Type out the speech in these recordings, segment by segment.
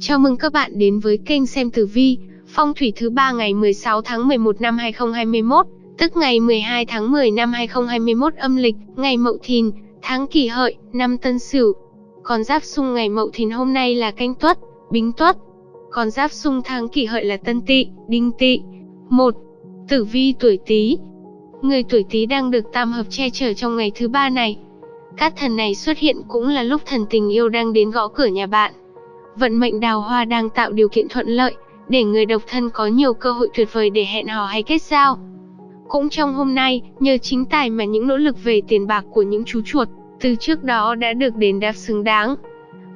Chào mừng các bạn đến với kênh xem tử vi, phong thủy thứ ba ngày 16 tháng 11 năm 2021, tức ngày 12 tháng 10 năm 2021 âm lịch, ngày Mậu Thìn, tháng Kỷ Hợi, năm Tân Sửu. Còn giáp xung ngày Mậu Thìn hôm nay là Canh Tuất, Bính Tuất. Còn giáp xung tháng Kỷ Hợi là Tân Tỵ, Đinh Tỵ. 1. Tử vi tuổi Tý. Người tuổi Tý đang được tam hợp che chở trong ngày thứ ba này. Các thần này xuất hiện cũng là lúc thần tình yêu đang đến gõ cửa nhà bạn. Vận mệnh đào hoa đang tạo điều kiện thuận lợi, để người độc thân có nhiều cơ hội tuyệt vời để hẹn hò hay kết giao. Cũng trong hôm nay, nhờ chính tài mà những nỗ lực về tiền bạc của những chú chuột, từ trước đó đã được đền đáp xứng đáng.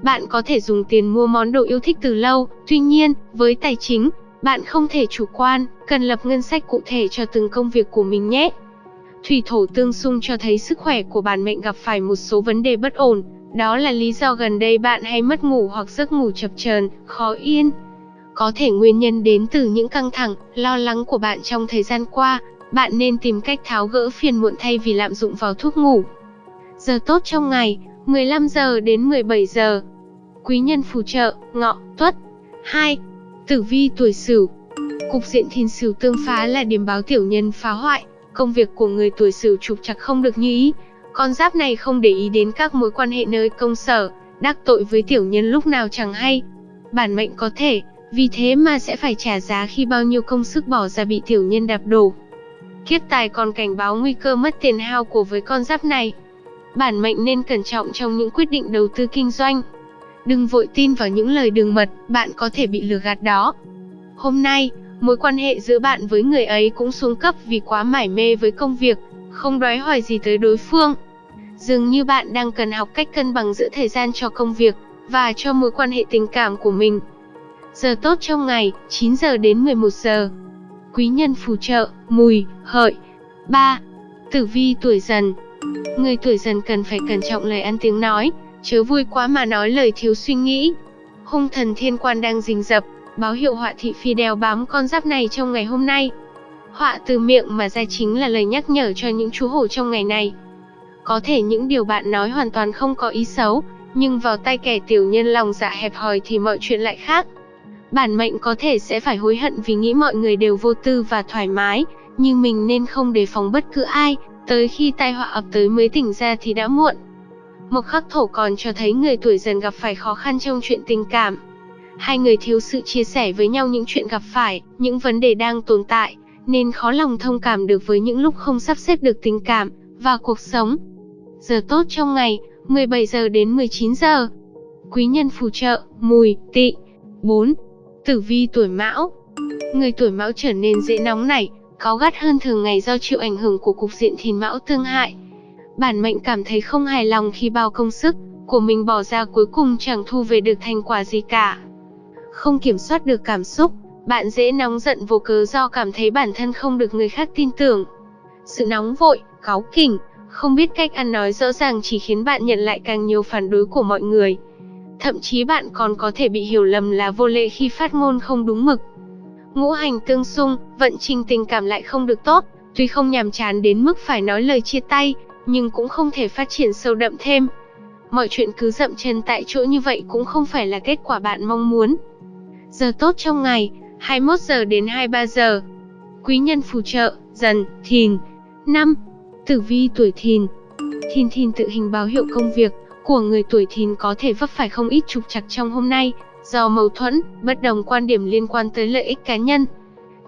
Bạn có thể dùng tiền mua món đồ yêu thích từ lâu, tuy nhiên, với tài chính, bạn không thể chủ quan, cần lập ngân sách cụ thể cho từng công việc của mình nhé. Thủy thổ tương xung cho thấy sức khỏe của bản mệnh gặp phải một số vấn đề bất ổn, đó là lý do gần đây bạn hay mất ngủ hoặc giấc ngủ chập chờn, khó yên. Có thể nguyên nhân đến từ những căng thẳng, lo lắng của bạn trong thời gian qua, bạn nên tìm cách tháo gỡ phiền muộn thay vì lạm dụng vào thuốc ngủ. Giờ tốt trong ngày, 15 giờ đến 17 giờ. Quý nhân phù trợ, ngọ, tuất. 2. Tử vi tuổi Sửu. Cục diện thiên sửu tương phá là điểm báo tiểu nhân phá hoại, công việc của người tuổi Sửu trục trặc không được như ý. Con giáp này không để ý đến các mối quan hệ nơi công sở, đắc tội với tiểu nhân lúc nào chẳng hay. Bản mệnh có thể, vì thế mà sẽ phải trả giá khi bao nhiêu công sức bỏ ra bị tiểu nhân đạp đổ. Kiếp tài còn cảnh báo nguy cơ mất tiền hao của với con giáp này. Bản mệnh nên cẩn trọng trong những quyết định đầu tư kinh doanh. Đừng vội tin vào những lời đường mật, bạn có thể bị lừa gạt đó. Hôm nay, mối quan hệ giữa bạn với người ấy cũng xuống cấp vì quá mải mê với công việc, không đói hỏi gì tới đối phương. Dường như bạn đang cần học cách cân bằng giữa thời gian cho công việc và cho mối quan hệ tình cảm của mình. Giờ tốt trong ngày, 9 giờ đến 11 giờ. Quý nhân phù trợ, mùi, hợi. 3. Tử vi tuổi dần Người tuổi dần cần phải cẩn trọng lời ăn tiếng nói, chớ vui quá mà nói lời thiếu suy nghĩ. Hung thần thiên quan đang rình rập, báo hiệu họa thị phi đeo bám con giáp này trong ngày hôm nay. Họa từ miệng mà ra chính là lời nhắc nhở cho những chú hổ trong ngày này. Có thể những điều bạn nói hoàn toàn không có ý xấu, nhưng vào tay kẻ tiểu nhân lòng dạ hẹp hòi thì mọi chuyện lại khác. Bản mệnh có thể sẽ phải hối hận vì nghĩ mọi người đều vô tư và thoải mái, nhưng mình nên không đề phòng bất cứ ai, tới khi tai họa ập tới mới tỉnh ra thì đã muộn. Một khắc thổ còn cho thấy người tuổi dần gặp phải khó khăn trong chuyện tình cảm. Hai người thiếu sự chia sẻ với nhau những chuyện gặp phải, những vấn đề đang tồn tại, nên khó lòng thông cảm được với những lúc không sắp xếp được tình cảm và cuộc sống. Giờ tốt trong ngày, 17 giờ đến 19 giờ. Quý nhân phù trợ, mùi, tỵ. 4. Tử vi tuổi mão Người tuổi mão trở nên dễ nóng nảy, cáu gắt hơn thường ngày do chịu ảnh hưởng của cục diện thìn mão tương hại. Bản mệnh cảm thấy không hài lòng khi bao công sức của mình bỏ ra cuối cùng chẳng thu về được thành quả gì cả. Không kiểm soát được cảm xúc, bạn dễ nóng giận vô cớ do cảm thấy bản thân không được người khác tin tưởng. Sự nóng vội, cáu kỉnh, không biết cách ăn nói rõ ràng chỉ khiến bạn nhận lại càng nhiều phản đối của mọi người. Thậm chí bạn còn có thể bị hiểu lầm là vô lễ khi phát ngôn không đúng mực. Ngũ hành tương xung, vận trình tình cảm lại không được tốt, tuy không nhàm chán đến mức phải nói lời chia tay, nhưng cũng không thể phát triển sâu đậm thêm. Mọi chuyện cứ dậm chân tại chỗ như vậy cũng không phải là kết quả bạn mong muốn. Giờ tốt trong ngày, 21 giờ đến 23 giờ. Quý nhân phù trợ, dần, thìn. 5. Tử vi tuổi thìn Thìn thìn tự hình báo hiệu công việc của người tuổi thìn có thể vấp phải không ít trục trặc trong hôm nay, do mâu thuẫn, bất đồng quan điểm liên quan tới lợi ích cá nhân.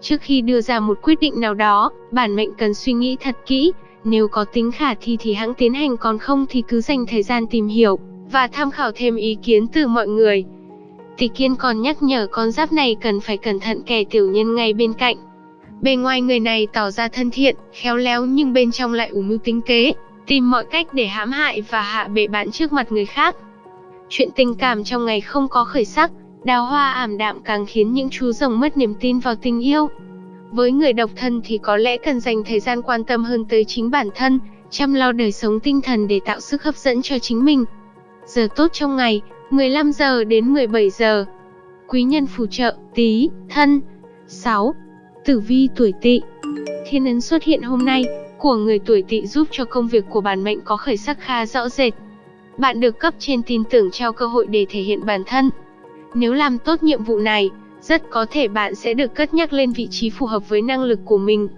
Trước khi đưa ra một quyết định nào đó, bản mệnh cần suy nghĩ thật kỹ, nếu có tính khả thi thì hãng tiến hành còn không thì cứ dành thời gian tìm hiểu và tham khảo thêm ý kiến từ mọi người. Tỷ Kiên còn nhắc nhở con giáp này cần phải cẩn thận kẻ tiểu nhân ngay bên cạnh. Bề ngoài người này tỏ ra thân thiện, khéo léo nhưng bên trong lại ủ mưu tính kế, tìm mọi cách để hãm hại và hạ bệ bạn trước mặt người khác. Chuyện tình cảm trong ngày không có khởi sắc, đào hoa ảm đạm càng khiến những chú rồng mất niềm tin vào tình yêu. Với người độc thân thì có lẽ cần dành thời gian quan tâm hơn tới chính bản thân, chăm lo đời sống tinh thần để tạo sức hấp dẫn cho chính mình. Giờ tốt trong ngày, 15 giờ đến 17 giờ. Quý nhân phù trợ, tí, thân. 6. Tử vi tuổi tỵ Thiên ấn xuất hiện hôm nay, của người tuổi tỵ giúp cho công việc của bản mệnh có khởi sắc khá rõ rệt. Bạn được cấp trên tin tưởng trao cơ hội để thể hiện bản thân. Nếu làm tốt nhiệm vụ này, rất có thể bạn sẽ được cất nhắc lên vị trí phù hợp với năng lực của mình.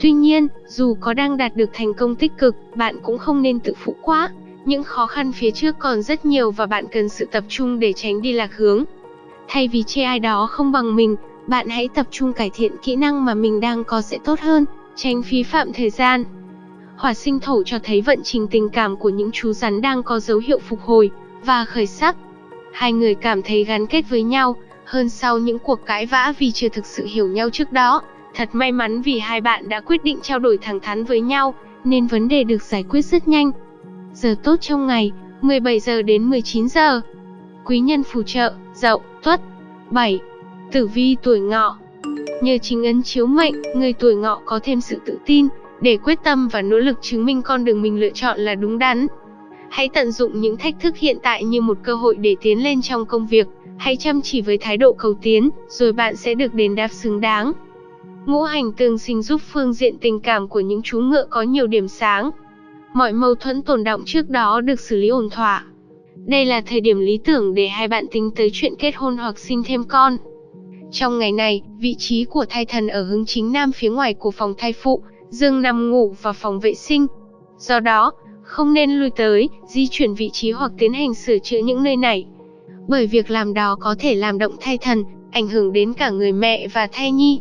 Tuy nhiên, dù có đang đạt được thành công tích cực, bạn cũng không nên tự phụ quá. Những khó khăn phía trước còn rất nhiều và bạn cần sự tập trung để tránh đi lạc hướng. Thay vì chê ai đó không bằng mình, bạn hãy tập trung cải thiện kỹ năng mà mình đang có sẽ tốt hơn, tránh phí phạm thời gian. Hỏa sinh thổ cho thấy vận trình tình cảm của những chú rắn đang có dấu hiệu phục hồi và khởi sắc. Hai người cảm thấy gắn kết với nhau hơn sau những cuộc cãi vã vì chưa thực sự hiểu nhau trước đó. Thật may mắn vì hai bạn đã quyết định trao đổi thẳng thắn với nhau, nên vấn đề được giải quyết rất nhanh. Giờ tốt trong ngày, 17 giờ đến 19 giờ. Quý nhân phù trợ, Dậu, Tuất. 7. Tử vi tuổi Ngọ. Nhờ chính ấn chiếu mệnh, người tuổi Ngọ có thêm sự tự tin để quyết tâm và nỗ lực chứng minh con đường mình lựa chọn là đúng đắn. Hãy tận dụng những thách thức hiện tại như một cơ hội để tiến lên trong công việc, hãy chăm chỉ với thái độ cầu tiến, rồi bạn sẽ được đền đáp xứng đáng. Ngũ hành tương sinh giúp phương diện tình cảm của những chú ngựa có nhiều điểm sáng. Mọi mâu thuẫn tồn động trước đó được xử lý ổn thỏa. Đây là thời điểm lý tưởng để hai bạn tính tới chuyện kết hôn hoặc sinh thêm con. Trong ngày này, vị trí của thai thần ở hướng chính nam phía ngoài của phòng thai phụ, dương nằm ngủ vào phòng vệ sinh. Do đó, không nên lui tới, di chuyển vị trí hoặc tiến hành sửa chữa những nơi này. Bởi việc làm đó có thể làm động thai thần, ảnh hưởng đến cả người mẹ và thai nhi.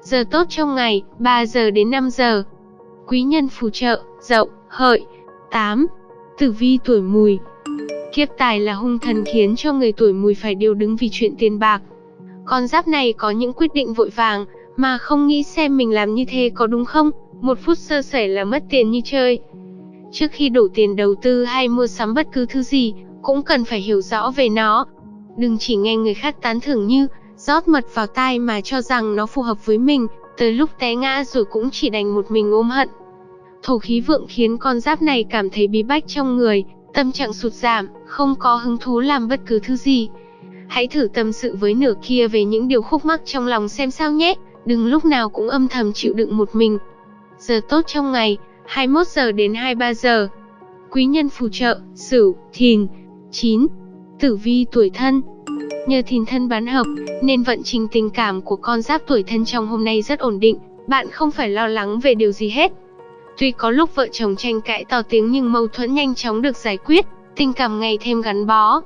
Giờ tốt trong ngày, 3 giờ đến 5 giờ. Quý nhân phù trợ, dậu, hợi. 8. Tử vi tuổi mùi Kiếp tài là hung thần khiến cho người tuổi mùi phải điều đứng vì chuyện tiền bạc. Con giáp này có những quyết định vội vàng, mà không nghĩ xem mình làm như thế có đúng không, một phút sơ sẩy là mất tiền như chơi. Trước khi đổ tiền đầu tư hay mua sắm bất cứ thứ gì, cũng cần phải hiểu rõ về nó. Đừng chỉ nghe người khác tán thưởng như, rót mật vào tai mà cho rằng nó phù hợp với mình, tới lúc té ngã rồi cũng chỉ đành một mình ôm hận. Thổ khí vượng khiến con giáp này cảm thấy bí bách trong người, tâm trạng sụt giảm, không có hứng thú làm bất cứ thứ gì. Hãy thử tâm sự với nửa kia về những điều khúc mắc trong lòng xem sao nhé, đừng lúc nào cũng âm thầm chịu đựng một mình. Giờ tốt trong ngày, 21 giờ đến 23 giờ. Quý nhân phù trợ, Sửu, Thìn. 9. Tử vi tuổi thân. Nhờ thìn thân bán hợp, nên vận trình tình cảm của con giáp tuổi thân trong hôm nay rất ổn định, bạn không phải lo lắng về điều gì hết. Tuy có lúc vợ chồng tranh cãi to tiếng nhưng mâu thuẫn nhanh chóng được giải quyết, tình cảm ngày thêm gắn bó.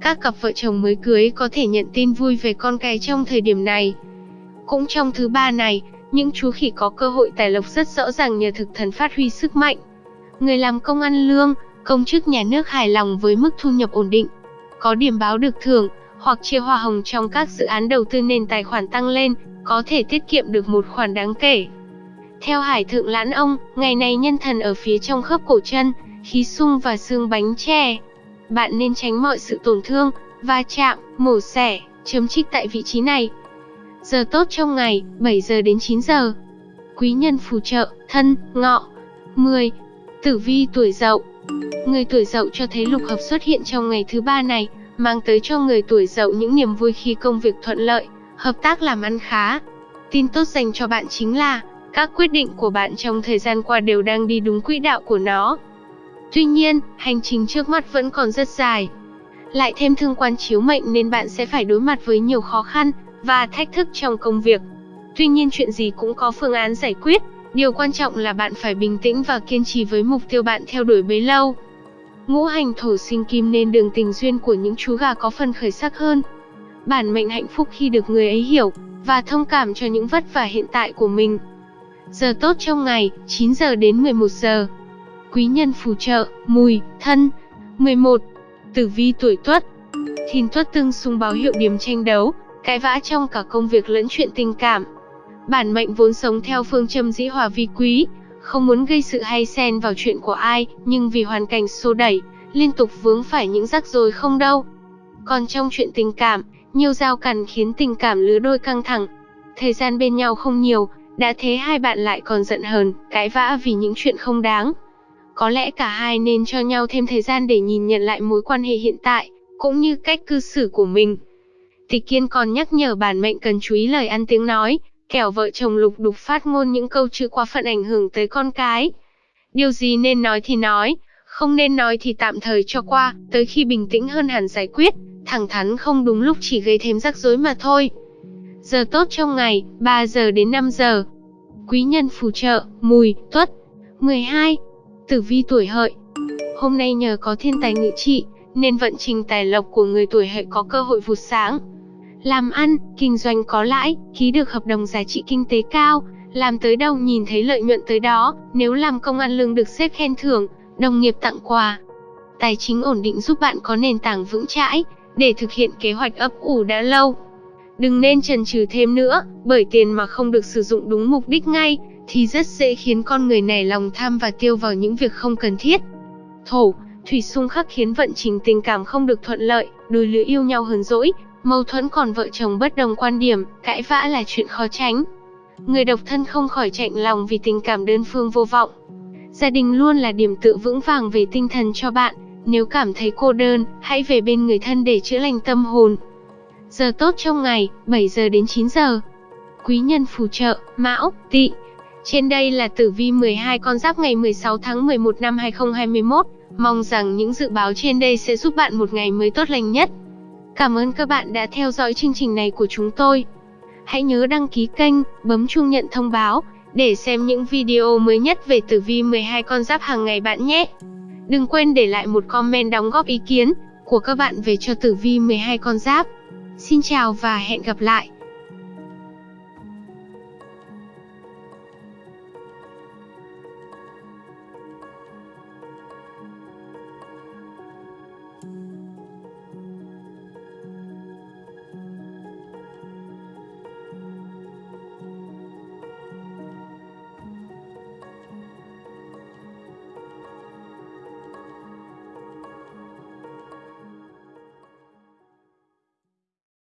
Các cặp vợ chồng mới cưới có thể nhận tin vui về con cái trong thời điểm này. Cũng trong thứ ba này, những chú khỉ có cơ hội tài lộc rất rõ ràng nhờ thực thần phát huy sức mạnh. Người làm công ăn lương, công chức nhà nước hài lòng với mức thu nhập ổn định. Có điểm báo được thưởng, hoặc chia hoa hồng trong các dự án đầu tư nên tài khoản tăng lên, có thể tiết kiệm được một khoản đáng kể. Theo Hải Thượng Lãn Ông, ngày này nhân thần ở phía trong khớp cổ chân, khí sung và xương bánh chè. Bạn nên tránh mọi sự tổn thương, va chạm, mổ xẻ, chấm trích tại vị trí này. Giờ tốt trong ngày, 7 giờ đến 9 giờ. Quý nhân phù trợ, thân, ngọ. 10. Tử vi tuổi dậu Người tuổi dậu cho thấy lục hợp xuất hiện trong ngày thứ ba này, mang tới cho người tuổi dậu những niềm vui khi công việc thuận lợi, hợp tác làm ăn khá. Tin tốt dành cho bạn chính là, các quyết định của bạn trong thời gian qua đều đang đi đúng quỹ đạo của nó. Tuy nhiên, hành trình trước mắt vẫn còn rất dài. Lại thêm thương quan chiếu mệnh nên bạn sẽ phải đối mặt với nhiều khó khăn và thách thức trong công việc. Tuy nhiên chuyện gì cũng có phương án giải quyết, điều quan trọng là bạn phải bình tĩnh và kiên trì với mục tiêu bạn theo đuổi bấy lâu. Ngũ hành thổ sinh kim nên đường tình duyên của những chú gà có phần khởi sắc hơn. Bản mệnh hạnh phúc khi được người ấy hiểu và thông cảm cho những vất vả hiện tại của mình. Giờ tốt trong ngày, 9 giờ đến 11 giờ. Quý nhân phù trợ, mùi, thân. 11. Tử vi tuổi tuất. Thìn tuất tương xung báo hiệu điểm tranh đấu, cãi vã trong cả công việc lẫn chuyện tình cảm. Bản mệnh vốn sống theo phương châm dĩ hòa vi quý, không muốn gây sự hay xen vào chuyện của ai, nhưng vì hoàn cảnh xô đẩy, liên tục vướng phải những rắc rối không đâu. Còn trong chuyện tình cảm, nhiều giao cản khiến tình cảm lứa đôi căng thẳng. Thời gian bên nhau không nhiều, đã thế hai bạn lại còn giận hờn, cãi vã vì những chuyện không đáng. Có lẽ cả hai nên cho nhau thêm thời gian để nhìn nhận lại mối quan hệ hiện tại, cũng như cách cư xử của mình. Tịch Kiên còn nhắc nhở bản mệnh cần chú ý lời ăn tiếng nói, kẻo vợ chồng lục đục phát ngôn những câu chữ quá phận ảnh hưởng tới con cái. Điều gì nên nói thì nói, không nên nói thì tạm thời cho qua, tới khi bình tĩnh hơn hẳn giải quyết, thẳng thắn không đúng lúc chỉ gây thêm rắc rối mà thôi. Giờ tốt trong ngày, 3 giờ đến 5 giờ. Quý nhân phù trợ, mùi, tuất. 12. Tử vi tuổi hợi. Hôm nay nhờ có thiên tài ngự trị, nên vận trình tài lộc của người tuổi hợi có cơ hội vụt sáng. Làm ăn, kinh doanh có lãi, ký được hợp đồng giá trị kinh tế cao, làm tới đâu nhìn thấy lợi nhuận tới đó, nếu làm công ăn lương được xếp khen thưởng, đồng nghiệp tặng quà. Tài chính ổn định giúp bạn có nền tảng vững chãi, để thực hiện kế hoạch ấp ủ đã lâu. Đừng nên chần chừ thêm nữa, bởi tiền mà không được sử dụng đúng mục đích ngay, thì rất dễ khiến con người này lòng tham và tiêu vào những việc không cần thiết. Thổ, thủy xung khắc khiến vận trình tình cảm không được thuận lợi, đôi lứa yêu nhau hờn dỗi, mâu thuẫn còn vợ chồng bất đồng quan điểm, cãi vã là chuyện khó tránh. Người độc thân không khỏi chạnh lòng vì tình cảm đơn phương vô vọng. Gia đình luôn là điểm tựa vững vàng về tinh thần cho bạn, nếu cảm thấy cô đơn, hãy về bên người thân để chữa lành tâm hồn. Giờ tốt trong ngày, 7 giờ đến 9 giờ. Quý nhân phù trợ, Mão, Tỵ. Trên đây là tử vi 12 con giáp ngày 16 tháng 11 năm 2021. Mong rằng những dự báo trên đây sẽ giúp bạn một ngày mới tốt lành nhất. Cảm ơn các bạn đã theo dõi chương trình này của chúng tôi. Hãy nhớ đăng ký kênh, bấm chuông nhận thông báo để xem những video mới nhất về tử vi 12 con giáp hàng ngày bạn nhé. Đừng quên để lại một comment đóng góp ý kiến của các bạn về cho tử vi 12 con giáp. Xin chào và hẹn gặp lại.